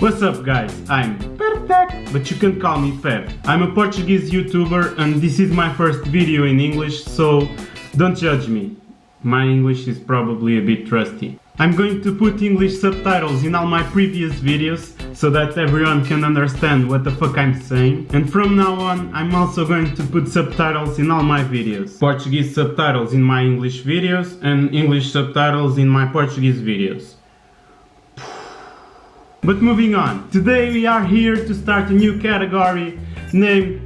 What's up guys, I'm Perfect, but you can call me Pev. I'm a Portuguese YouTuber and this is my first video in English, so don't judge me. My English is probably a bit rusty. I'm going to put English subtitles in all my previous videos so that everyone can understand what the fuck I'm saying. And from now on, I'm also going to put subtitles in all my videos. Portuguese subtitles in my English videos and English subtitles in my Portuguese videos. But moving on, today we are here to start a new category named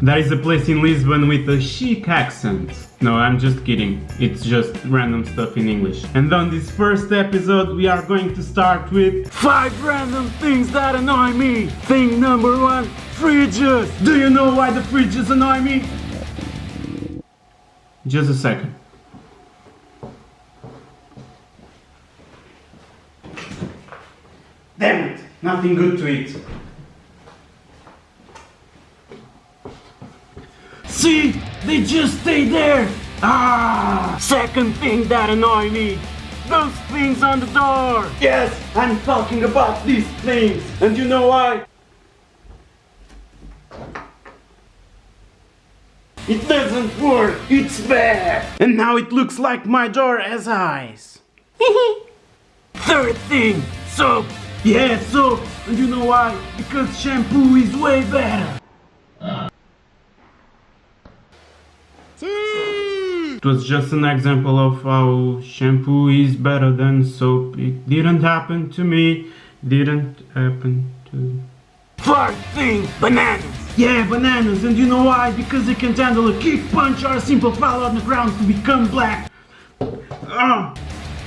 There is a place in Lisbon with a chic accent. No, I'm just kidding. It's just random stuff in English. And on this first episode, we are going to start with 5 random things that annoy me. Thing number 1, fridges. Do you know why the fridges annoy me? Just a second. Damn it! Nothing good to eat. See? They just stay there! Ah! Second thing that annoy me. Those things on the door! Yes, I'm talking about these things! And you know why? It doesn't work! It's bad! And now it looks like my door has eyes! Third thing, soap! Yeah, soap! And you know why? Because shampoo is way better! It was just an example of how shampoo is better than soap. It didn't happen to me. Didn't happen to... Fourth thing, bananas! Yeah, bananas, and you know why? Because they can handle a kick, punch, or a simple fall on the ground to become black. Ah,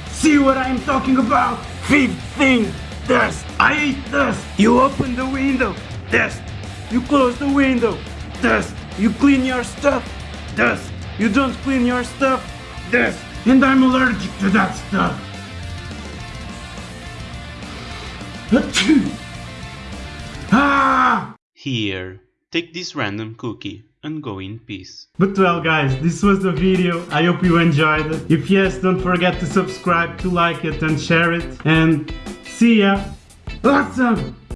see what I am talking about? Fifth thing, dust. I hate dust. You open the window, dust. You close the window, dust. You clean your stuff, dust. You don't clean your stuff, dust. And I'm allergic to that stuff. Achoo. Ah! Here, take this random cookie and go in peace. But well guys, this was the video, I hope you enjoyed it. If yes, don't forget to subscribe, to like it and share it. And see ya! Awesome!